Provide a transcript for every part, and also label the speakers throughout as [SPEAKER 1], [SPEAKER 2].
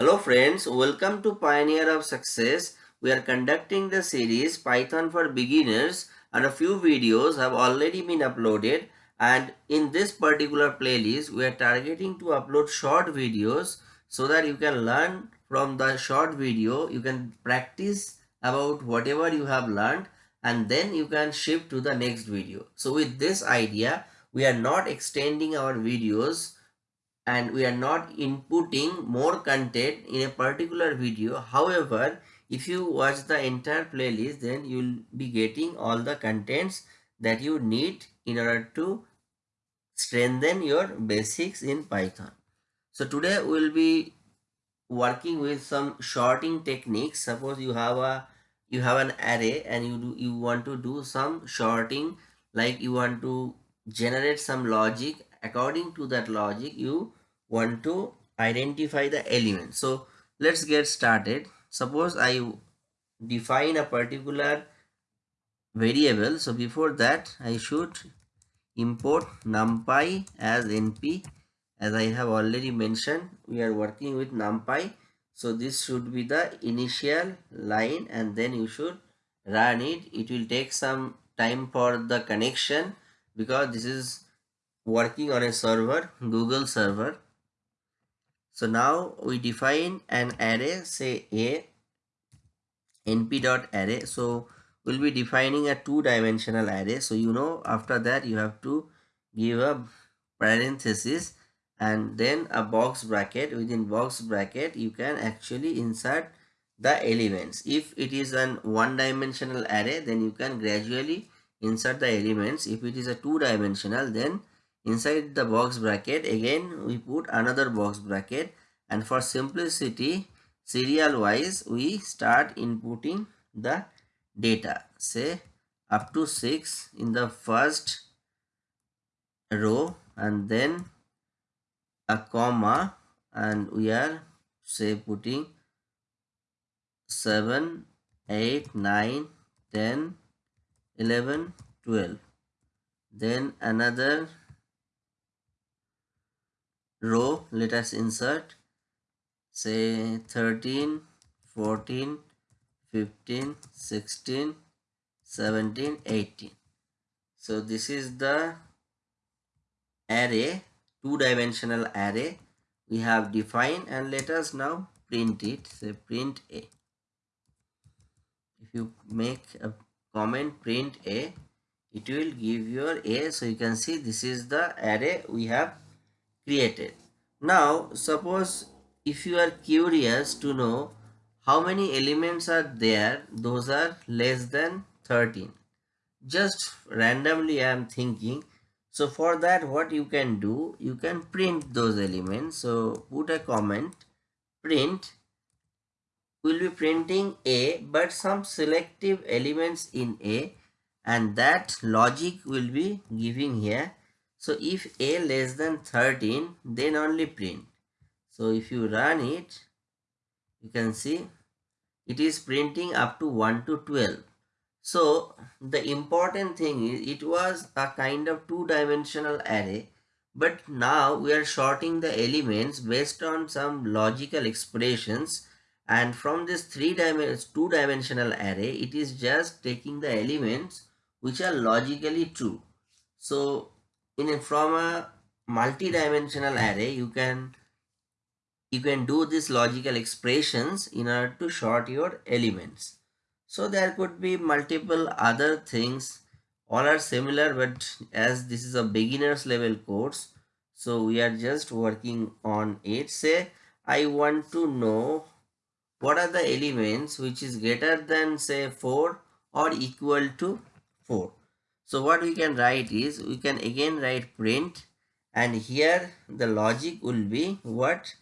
[SPEAKER 1] Hello friends, welcome to Pioneer of Success. We are conducting the series Python for Beginners and a few videos have already been uploaded and in this particular playlist we are targeting to upload short videos so that you can learn from the short video, you can practice about whatever you have learned and then you can shift to the next video. So with this idea, we are not extending our videos and we are not inputting more content in a particular video. However, if you watch the entire playlist, then you'll be getting all the contents that you need in order to strengthen your basics in Python. So today we'll be working with some sorting techniques. Suppose you have a you have an array and you do you want to do some sorting like you want to generate some logic according to that logic you want to identify the element. So let's get started. Suppose i define a particular variable. So before that i should import numpy as np as i have already mentioned we are working with numpy. So this should be the initial line and then you should run it. It will take some time for the connection because this is working on a server google server so now we define an array, say a np dot array. So we'll be defining a two dimensional array. So you know after that you have to give a parenthesis and then a box bracket within box bracket you can actually insert the elements if it is an one dimensional array then you can gradually insert the elements if it is a two dimensional then inside the box bracket again we put another box bracket. And for simplicity serial wise we start inputting the data. Say up to 6 in the first row and then a comma and we are say putting 7 8 9 10 11 12 then another row let us insert say 13 14 15 16 17 18 so this is the array two dimensional array. We have defined and let us now print it say print a. If you make a comment print a it will give your a. So you can see this is the array we have created. Now suppose if you are curious to know how many elements are there those are less than 13 just randomly I am thinking. So for that what you can do you can print those elements. So put a comment print. Will be printing a but some selective elements in a and that logic will be giving here so if a less than 13 then only print. So if you run it you can see it is printing up to 1 to 12. So the important thing is it was a kind of two dimensional array but now we are sorting the elements based on some logical expressions and from this three dimensions two dimensional array it is just taking the elements which are logically true. So in a, from a multi-dimensional array you can you can do these logical expressions in order to sort your elements. So there could be multiple other things. All are similar but as this is a beginners level course so we are just working on it. Say i want to know what are the elements which is greater than say 4 or equal to 4 so what we can write is we can again write print and here the logic will be what?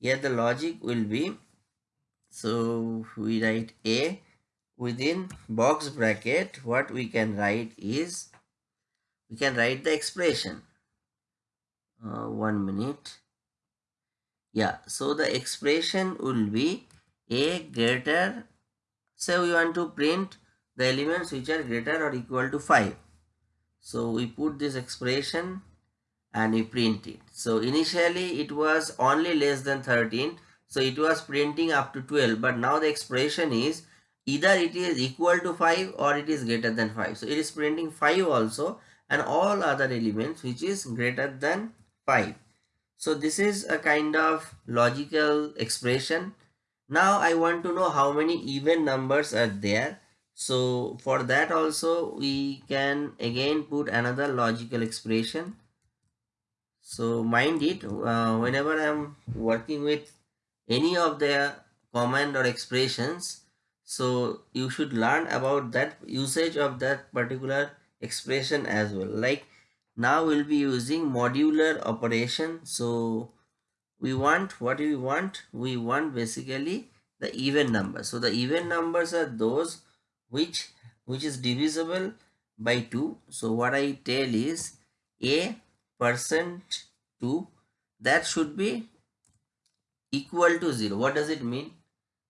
[SPEAKER 1] Here the logic will be so we write a within box bracket. What we can write is we can write the expression. Uh, one minute. Yeah so the expression will be a greater so we want to print the elements which are greater or equal to 5. So we put this expression and we print it. So initially it was only less than 13. So it was printing up to 12 but now the expression is either it is equal to 5 or it is greater than 5. So it is printing 5 also and all other elements which is greater than 5. So this is a kind of logical expression. Now I want to know how many even numbers are there. So for that also we can again put another logical expression. So mind it uh, whenever I am working with any of the command or expressions so you should learn about that usage of that particular expression as well. Like now we'll be using modular operation. So we want what we want? We want basically the even number. So the even numbers are those which which is divisible by 2 so what i tell is a percent 2 that should be equal to 0 what does it mean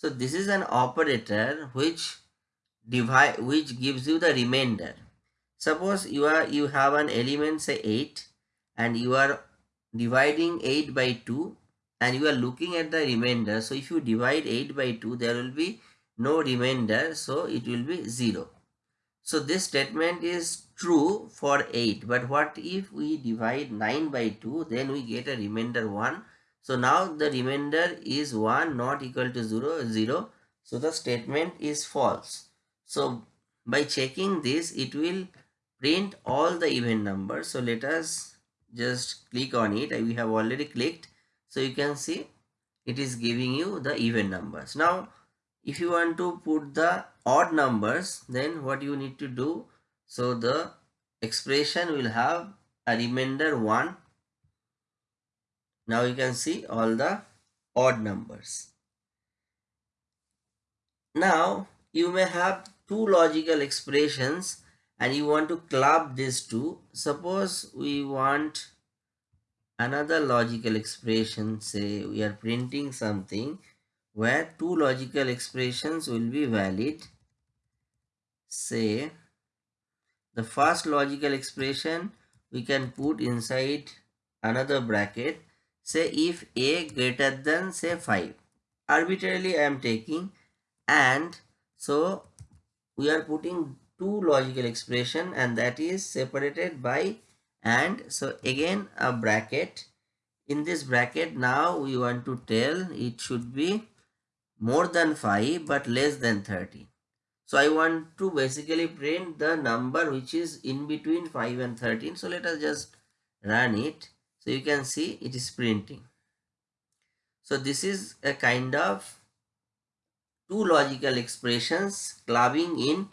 [SPEAKER 1] so this is an operator which divide which gives you the remainder. Suppose you are you have an element say 8 and you are dividing 8 by 2 and you are looking at the remainder. So if you divide 8 by 2 there will be no remainder so it will be 0. So this statement is true for 8 but what if we divide 9 by 2 then we get a remainder 1 so now the remainder is 1 not equal to 0, 0. So the statement is false. So by checking this, it will print all the even numbers. So let us just click on it. We have already clicked. So you can see it is giving you the even numbers. Now, if you want to put the odd numbers, then what you need to do? So the expression will have a remainder 1 now you can see all the odd numbers. Now you may have two logical expressions and you want to club these two. Suppose we want another logical expression say we are printing something where two logical expressions will be valid. Say the first logical expression we can put inside another bracket. Say if a greater than say 5 arbitrarily i am taking and so we are putting two logical expression and that is separated by and so again a bracket. In this bracket now we want to tell it should be more than 5 but less than 30 so i want to basically print the number which is in between 5 and 13 so let us just run it so you can see it is printing. So this is a kind of two logical expressions clubbing in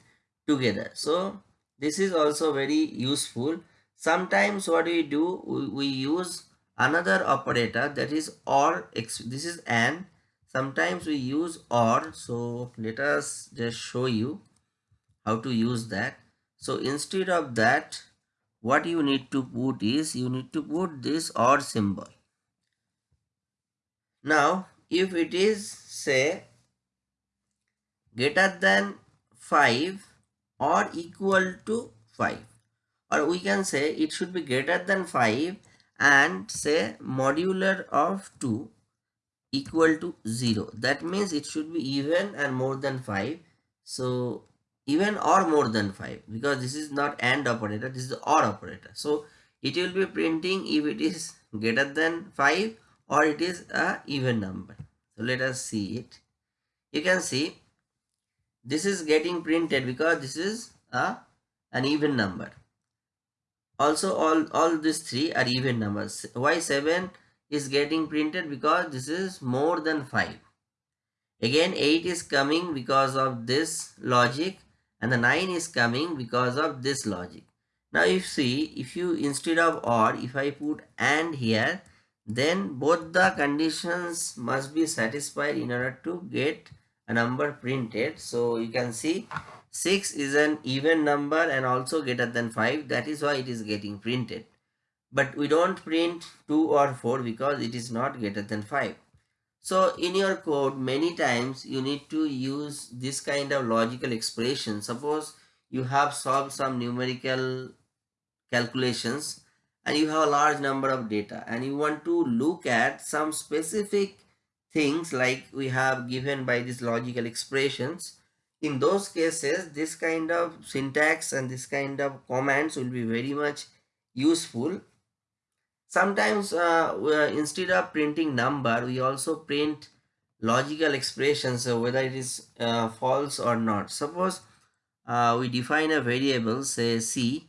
[SPEAKER 1] together. So this is also very useful. Sometimes what we do, we, we use another operator that is or, this is and sometimes we use or. So let us just show you how to use that. So instead of that, what you need to put is you need to put this or symbol. Now if it is say greater than 5 or equal to 5 or we can say it should be greater than 5 and say modular of 2 equal to 0 that means it should be even and more than 5 so even or more than 5 because this is not AND operator this is the OR operator. So it will be printing if it is greater than 5 or it is a even number. So let us see it. You can see this is getting printed because this is a an even number. Also all all these three are even numbers. Why 7 is getting printed because this is more than 5 again 8 is coming because of this logic and the 9 is coming because of this logic. Now if see if you instead of or if I put and here then both the conditions must be satisfied in order to get a number printed. So you can see 6 is an even number and also greater than 5 that is why it is getting printed. But we don't print 2 or 4 because it is not greater than 5. So in your code, many times you need to use this kind of logical expression. Suppose you have solved some numerical calculations and you have a large number of data and you want to look at some specific things like we have given by these logical expressions in those cases this kind of syntax and this kind of commands will be very much useful sometimes uh, instead of printing number we also print logical expressions so whether it is uh, false or not. Suppose uh, we define a variable say c.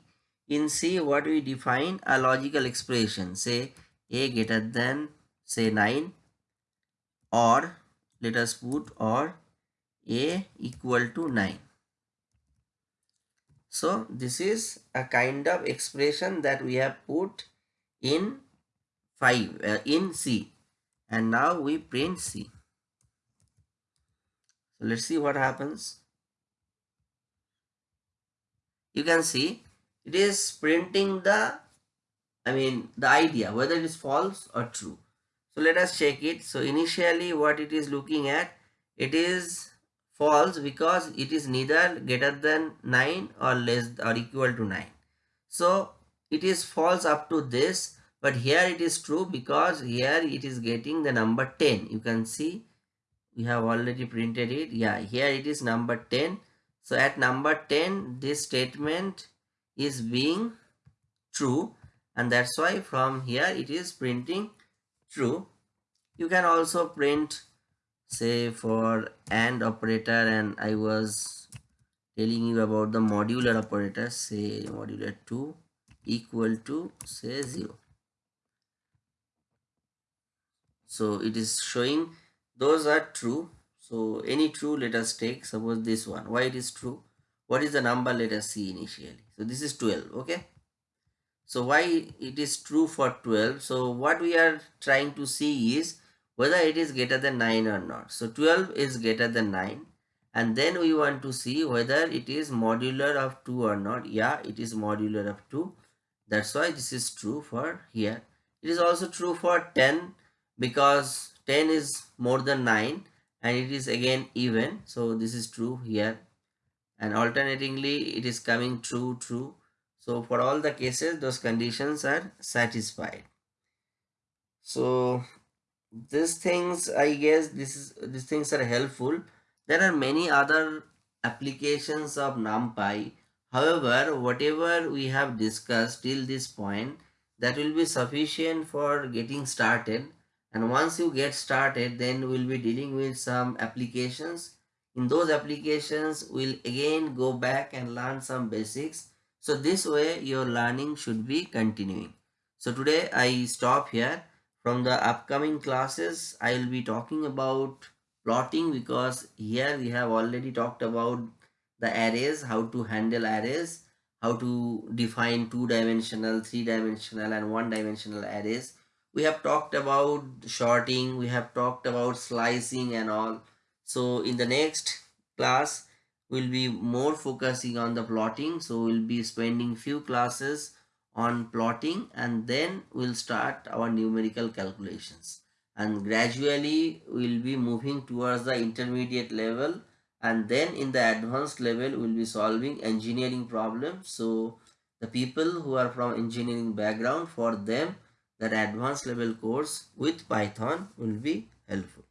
[SPEAKER 1] In c what we define? A logical expression say a greater than say 9 or let us put or a equal to 9 so this is a kind of expression that we have put in 5 uh, in c and now we print c so let's see what happens you can see it is printing the I mean the idea whether it is false or true so let us check it. So initially what it is looking at, it is false because it is neither greater than 9 or less or equal to 9. So it is false up to this but here it is true because here it is getting the number 10. You can see we have already printed it. Yeah, here it is number 10. So at number 10 this statement is being true and that's why from here it is printing true you can also print say for AND operator and I was telling you about the modular operator say modular 2 equal to say 0 so it is showing those are true so any true let us take suppose this one why it is true what is the number let us see initially so this is 12 okay so why it is true for 12? So what we are trying to see is whether it is greater than 9 or not. So 12 is greater than 9 and then we want to see whether it is modular of 2 or not. Yeah, it is modular of 2. That's why this is true for here. It is also true for 10 because 10 is more than 9 and it is again even. So this is true here and alternatingly it is coming true, true so for all the cases, those conditions are satisfied. So these things, I guess this is these things are helpful. There are many other applications of NumPy. However, whatever we have discussed till this point, that will be sufficient for getting started. And once you get started, then we'll be dealing with some applications. In those applications, we'll again go back and learn some basics so this way your learning should be continuing. So today I stop here. From the upcoming classes, I will be talking about plotting because here we have already talked about the arrays, how to handle arrays, how to define two-dimensional, three-dimensional and one-dimensional arrays. We have talked about sorting, we have talked about slicing and all. So in the next class, we'll be more focusing on the plotting so we'll be spending few classes on plotting and then we'll start our numerical calculations and gradually we'll be moving towards the intermediate level and then in the advanced level we'll be solving engineering problems. So the people who are from engineering background for them that advanced level course with python will be helpful